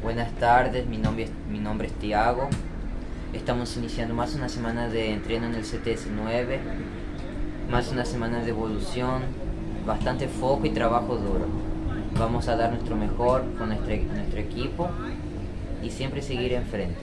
Buenas tardes, mi nombre, es, mi nombre es Tiago. Estamos iniciando más una semana de entreno en el CTS-9, más una semana de evolución, bastante foco y trabajo duro. Vamos a dar nuestro mejor con nuestro, nuestro equipo y siempre seguir enfrente.